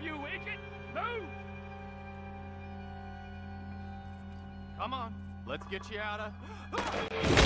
Move, you idiot! Move! Come on, let's get you out of... Ah!